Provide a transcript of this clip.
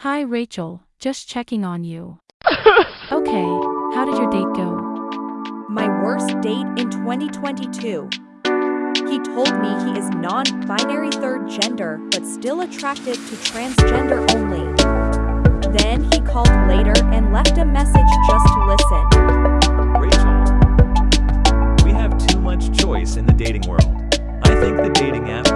Hi, Rachel. Just checking on you. Okay, how did your date go? My worst date in 2022. He told me he is non binary third gender but still attracted to transgender only. Then he called later and left a message just to listen. Rachel, we have too much choice in the dating world. I think the dating app